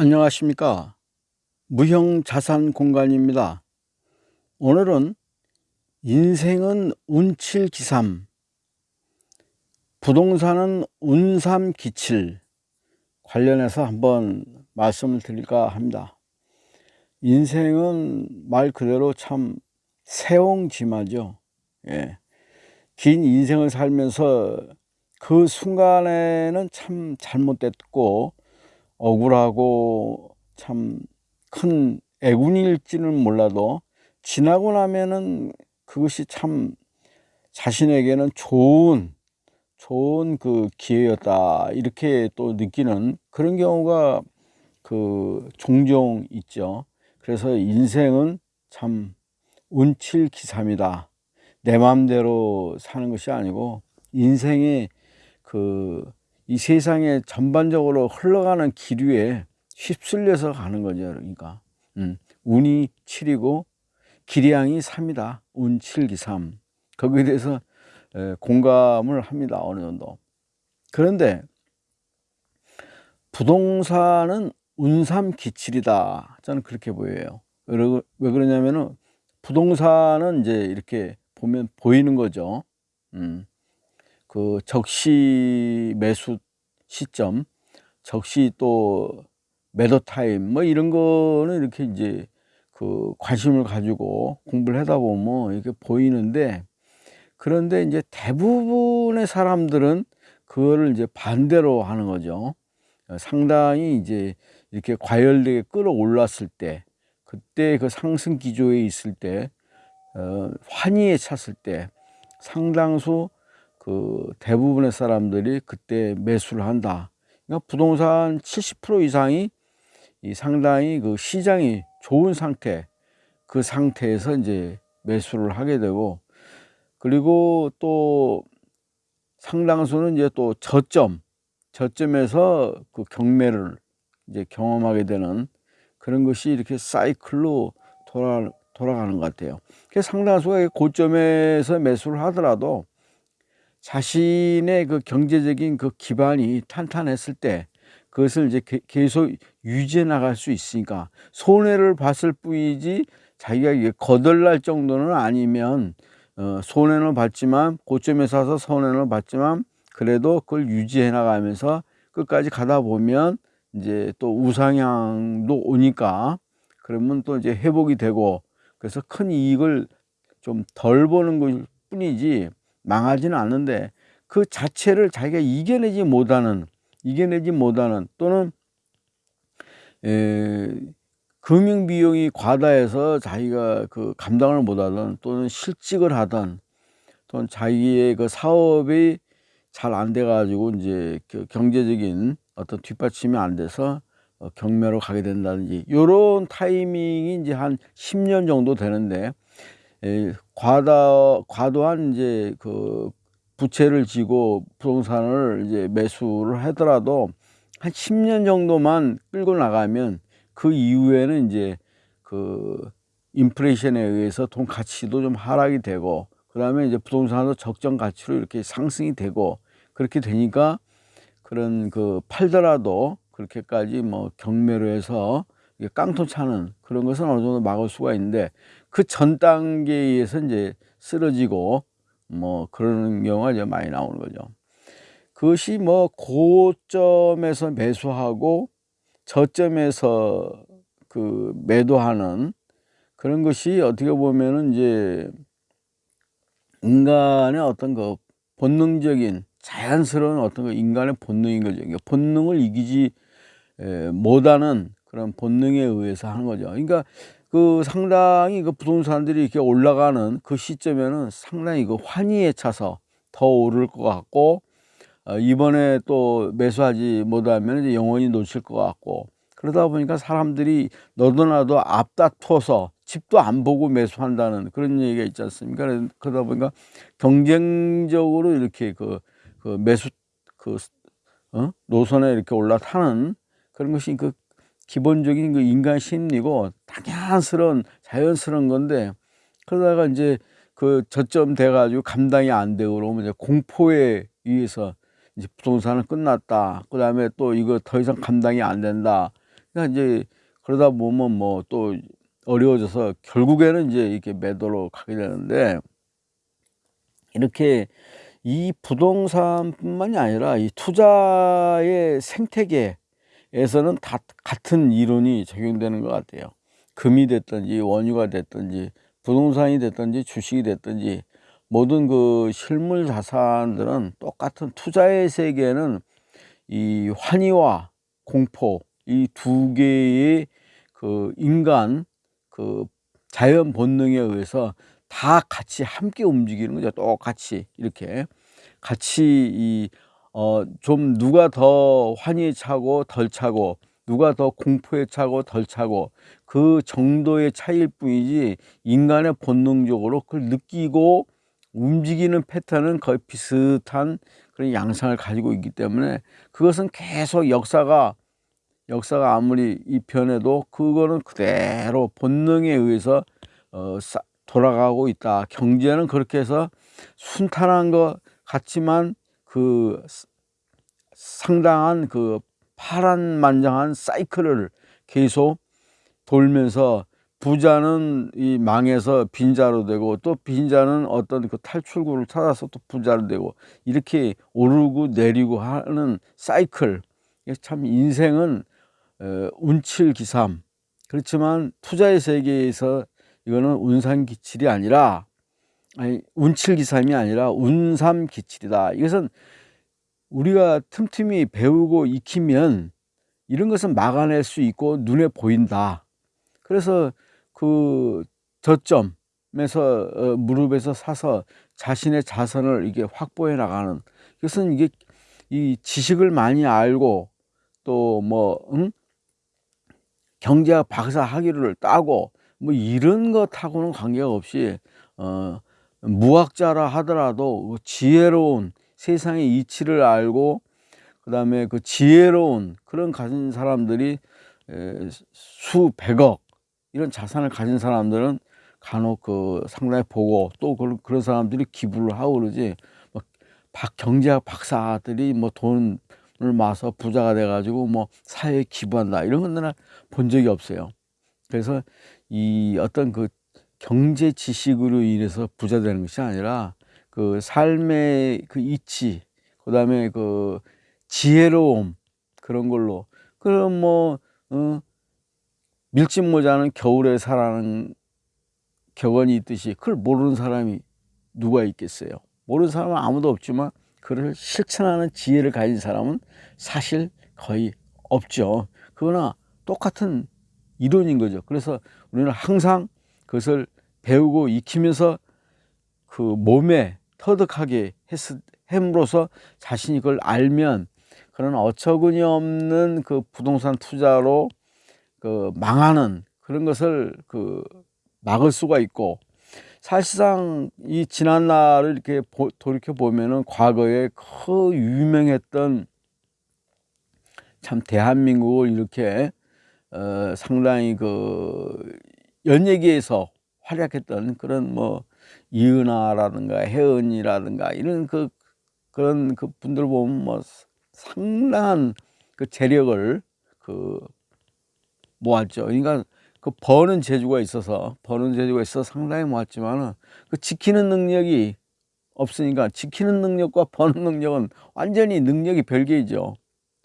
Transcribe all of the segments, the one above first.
안녕하십니까? 무형 자산 공간입니다. 오늘은 인생은 운칠기삼 부동산은 운삼기칠 관련해서 한번 말씀을 드릴까 합니다. 인생은 말 그대로 참 세옹지마죠. 예. 긴 인생을 살면서 그 순간에는 참 잘못됐고 억울하고 참 큰 애군일지는 몰라도 지나고 나면은 그것이 참 자신에게는 좋은 좋은 그 기회였다. 이렇게 또 느끼는 그런 경우가 그 종종 있죠. 그래서 인생은 참 운칠기삼이다. 내 마음대로 사는 것이 아니고 인생의 그 이 세상에 전반적으로 흘러가는 기류에 휩쓸려서 가는 거죠 그러니까. 음, 운이 7이고 기량이 3이다. 운 7기 3 거기에 대해서 에, 공감을 합니다 어느 정도. 그런데 부동산은 운삼 기칠이다. 저는 그렇게 보여요. 왜 그러냐면은 부동산은 이제 이렇게 보면 보이는 거죠. 음. 그 적시 매수 시점, 적시 또 매도 타임 뭐 이런 거는 이렇게 이제 그 관심을 가지고 공부를 하다 보면 이렇게 보이는데 그런데 이제 대부분의 사람들은 그거를 이제 반대로 하는 거죠. 상당히 이제 이렇게 과열되게 끌어올랐을 때 그때 그 상승 기조에 있을 때 어, 환희에 찼을 때 상당수 그 대부분의 사람들이 그때 매수를 한다. 그러니까 부동산 70% 이상이 이 상당히 그 시장이 좋은 상태, 그 상태에서 이제 매수를 하게 되고, 그리고 또 상당수는 이제 또 저점, 저점에서 그 경매를 이제 경험하게 되는 그런 것이 이렇게 사이클로 돌아, 돌아가는 것 같아요. 그래서 상당수가 고점에서 매수를 하더라도 자신의 그 경제적인 그 기반이 탄탄했을 때 그것을 이제 계속 유지해 나갈 수 있으니까 손해를 봤을 뿐이지 자기가 이게 거덜날 정도는 아니면 어, 손해는 봤지만 고점에 사서 손해는 봤지만 그래도 그걸 유지해 나가면서 끝까지 가다 보면 이제 또 우상향도 오니까 그러면 또 이제 회복이 되고 그래서 큰 이익을 좀 덜 보는 것 뿐이지 망하지는 않는데 그 자체를 자기가 이겨내지 못하는 이겨내지 못하는 또는 에, 금융 비용이 과다해서 자기가 그 감당을 못하던 또는 실직을 하던 또는 자기의 그 사업이 잘 안 돼 가지고 이제 그 경제적인 어떤 뒷받침이 안 돼서 어, 경매로 가게 된다든지 이런 타이밍이 이제 한 10년 정도 되는데 과다 과도한 이제 그 부채를 지고 부동산을 이제 매수를 하더라도 한 10년 정도만 끌고 나가면 그 이후에는 이제 그 인플레이션에 의해서 돈 가치도 좀 하락이 되고 그 다음에 이제 부동산도 적정 가치로 이렇게 상승이 되고 그렇게 되니까 그런 그 팔더라도 그렇게까지 뭐 경매로 해서 깡통 차는 그런 것은 어느 정도 막을 수가 있는데 그 전 단계에서 이제 쓰러지고 뭐 그러는 경우가 이제 많이 나오는 거죠. 그것이 뭐 고점에서 매수하고 저점에서 그 매도하는 그런 것이 어떻게 보면은 이제 인간의 어떤 그 본능적인 자연스러운 어떤 그 인간의 본능인 거죠. 그러니까 본능을 이기지 못하는 그런 본능에 의해서 하는 거죠. 그러니까 그 상당히 그 부동산들이 이렇게 올라가는 그 시점에는 상당히 그 환희에 차서 더 오를 것 같고 어, 이번에 또 매수하지 못하면 이제 영원히 놓칠 것 같고 그러다 보니까 사람들이 너도 나도 앞다퉈서 집도 안 보고 매수한다는 그런 얘기가 있지 않습니까? 그러다 보니까 경쟁적으로 이렇게 그, 그 매수 그 어? 노선에 이렇게 올라타는 그런 것이 그 기본적인 그 인간 심리고 당연스러운 자연스러운 건데 그러다가 이제 그 저점 돼 가지고 감당이 안 되고 그러면 이제 공포에 의해서 이제 부동산은 끝났다. 그다음에 또 이거 더 이상 감당이 안 된다. 그러니까 이제 그러다 보면 뭐 또 어려워져서 결국에는 이제 이렇게 매도로 가게 되는데 이렇게 이 부동산뿐만이 아니라 이 투자의 생태계 에서는 다 같은 이론이 적용되는 것 같아요. 금이 됐든지 원유가 됐든지 부동산이 됐든지 주식이 됐든지 모든 그 실물 자산들은 똑같은 투자의 세계에는 이 환희와 공포 이 두 개의 그 인간 그 자연 본능에 의해서 다 같이 함께 움직이는 거죠. 똑같이 이렇게 같이 이 어 좀 누가 더 환희에 차고 덜 차고 누가 더 공포에 차고 덜 차고 그 정도의 차이일 뿐이지 인간의 본능적으로 그걸 느끼고 움직이는 패턴은 거의 비슷한 그런 양상을 가지고 있기 때문에 그것은 계속 역사가 역사가 아무리 이 변해도 그거는 그대로 본능에 의해서 어, 돌아가고 있다. 경제는 그렇게 해서 순탄한 것 같지만 그 상당한 그 파란만장한 사이클을 계속 돌면서 부자는 이 망해서 빈자로 되고 또 빈자는 어떤 그 탈출구를 찾아서 또 부자로 되고 이렇게 오르고 내리고 하는 사이클. 참 인생은 어, 운칠기삼. 그렇지만 투자의 세계에서 이거는 운삼기칠이 아니라 아니 운칠기삼이 아니라 운삼기칠이다 이것은 우리가 틈틈이 배우고 익히면 이런 것은 막아낼 수 있고 눈에 보인다 그래서 그 저점에서 어, 무릎에서 사서 자신의 자선을 이게 확보해 나가는 그것은 이게 이 지식을 많이 알고 또뭐 응? 경제학 박사 학위를 따고 뭐 이런 것하고는 관계없이 어 무학자라 하더라도 그 지혜로운 세상의 이치를 알고 그 다음에 그 지혜로운 그런 가진 사람들이 수백억 이런 자산을 가진 사람들은 간혹 그 상당히 보고 또 그런 사람들이 기부를 하고 그러지 뭐 박, 경제학 박사들이 뭐 돈을 마서 부자가 돼가지고 뭐 사회에 기부한다 이런 건 본 적이 없어요. 그래서 이 어떤 그 경제 지식으로 인해서 부자 되는 것이 아니라 그 삶의 그 이치 그 다음에 그 지혜로움 그런 걸로. 그럼 뭐 어, 밀짚 모자는 겨울에 사라는 격언이 있듯이 그걸 모르는 사람이 누가 있겠어요? 모르는 사람은 아무도 없지만 그를 실천하는 지혜를 가진 사람은 사실 거의 없죠. 그러나 똑같은 이론인 거죠. 그래서 우리는 항상 그것을 배우고 익히면서 그 몸에 터득하게 했, 함으로써 자신이 그걸 알면 그런 어처구니 없는 그 부동산 투자로 그 망하는 그런 것을 그 막을 수가 있고 사실상 이 지난 날을 이렇게 돌이켜 보면은 과거에 그 유명했던 참 대한민국을 이렇게 어 상당히 그 연예계에서 활약했던 그런 뭐 이은하라든가 혜은이라든가 이런 그 그런 그 분들 보면 뭐 상당한 그 재력을 그 모았죠. 그러니까 그 버는 재주가 있어서 버는 재주가 있어 상당히 모았지만은 그 지키는 능력이 없으니까 지키는 능력과 버는 능력은 완전히 능력이 별개이죠.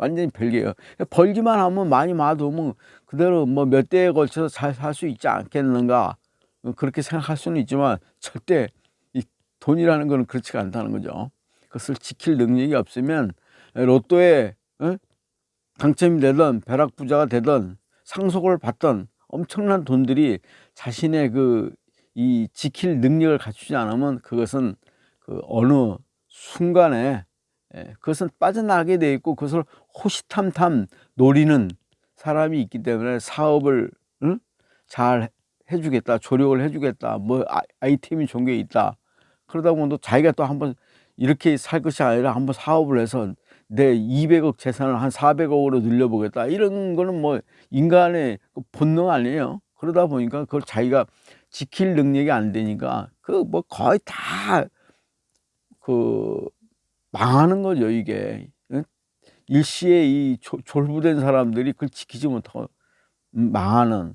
완전히 별개예요. 벌기만 하면 많이 마두면 그대로 뭐 몇 대에 걸쳐서 잘 살 수 있지 않겠는가 그렇게 생각할 수는 있지만 절대 이 돈이라는 거는 그렇지가 않다는 거죠. 그것을 지킬 능력이 없으면 로또에 어? 당첨이 되든 벼락부자가 되든 상속을 받던 엄청난 돈들이 자신의 그 이 지킬 능력을 갖추지 않으면 그것은 그 어느 순간에 예, 그것은 빠져나가게 돼 있고 그것을 호시탐탐 노리는 사람이 있기 때문에 사업을 응? 잘 해주겠다 조력을 해주겠다 뭐 아, 아이템이 좋은 게 있다. 그러다 보면 또 자기가 또 한번 이렇게 살 것이 아니라 한번 사업을 해서 내 200억 재산을 한 400억으로 늘려보겠다. 이런 거는 뭐 인간의 그 본능 아니에요. 그러다 보니까 그걸 자기가 지킬 능력이 안 되니까 그 뭐 거의 다 그 망하는 거죠 이게 일시에 이 조- 졸부된 사람들이 그걸 지키지 못하고 망하는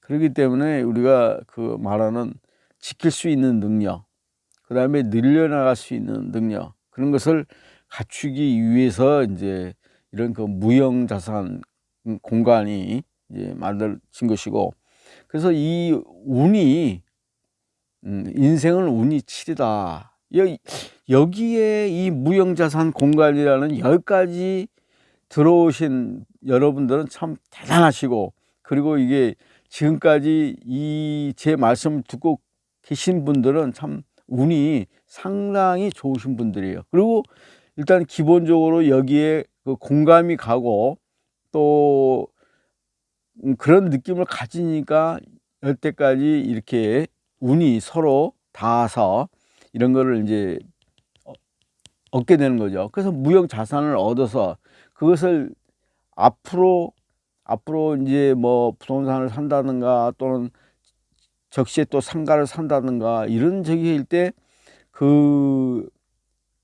그렇기 때문에 우리가 그 말하는 지킬 수 있는 능력 그 다음에 늘려나갈 수 있는 능력 그런 것을 갖추기 위해서 이제 이런 그 무형 자산 공간이 이제 만들어진 것이고 그래서 이 운이 음, 인생은 운이 7이다. 여, 여기에 이 무형자산 공간이라는 여기까지 들어오신 여러분들은 참 대단하시고 그리고 이게 지금까지 이 제 말씀을 듣고 계신 분들은 참 운이 상당히 좋으신 분들이에요. 그리고 일단 기본적으로 여기에 그 공감이 가고 또 음, 그런 느낌을 가지니까 여태까지 이렇게 운이 서로 닿아서 이런 거를 이제 어- 얻게 되는 거죠. 그래서 무형 자산을 얻어서 그것을 앞으로 앞으로 이제 뭐 부동산을 산다든가 또는 적시에 또 상가를 산다든가 이런 저기일 때 그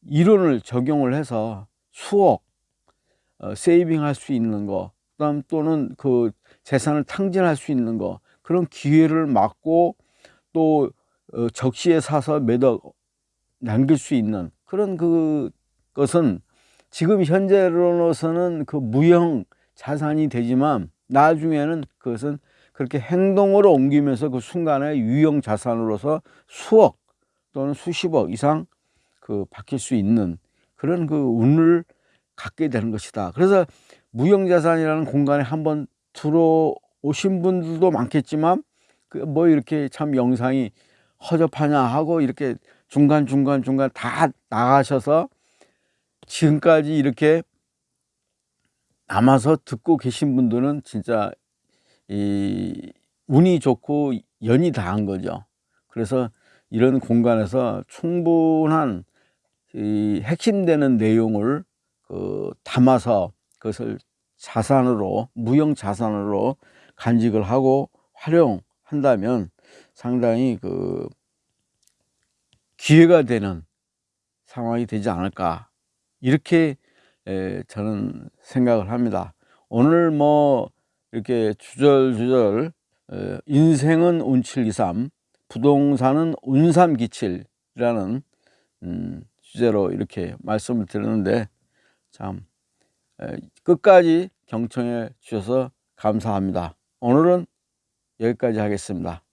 이론을 적용을 해서 수억 어, 세이빙 할 수 있는 거 그다음 또는 그 재산을 탕진할 수 있는 거 그런 기회를 막고 또 어, 적시에 사서 매덕 남길 수 있는 그런 그 것은 지금 현재로서는 그 무형 자산이 되지만 나중에는 그것은 그렇게 행동으로 옮기면서 그 순간에 유형 자산으로서 수억 또는 수십억 이상 그 바뀔 수 있는 그런 그 운을 갖게 되는 것이다. 그래서 무형 자산이라는 공간에 한번 들어오신 분들도 많겠지만 그 뭐 이렇게 참 영상이 허접하냐 하고 이렇게 중간 중간 중간 다 나가셔서 지금까지 이렇게 남아서 듣고 계신 분들은 진짜 이 운이 좋고 연이 다 한 거죠. 그래서 이런 공간에서 충분한 이 핵심되는 내용을 그 담아서 그것을 자산으로 무형 자산으로 간직을 하고 활용한다면 상당히 그 기회가 되는 상황이 되지 않을까 이렇게 에, 저는 생각을 합니다. 오늘 뭐 이렇게 주절주절 에, 인생은 운칠이삼 부동산은 운삼기칠이라는 음, 주제로 이렇게 말씀을 드렸는데 참 에, 끝까지 경청해 주셔서 감사합니다. 오늘은 여기까지 하겠습니다.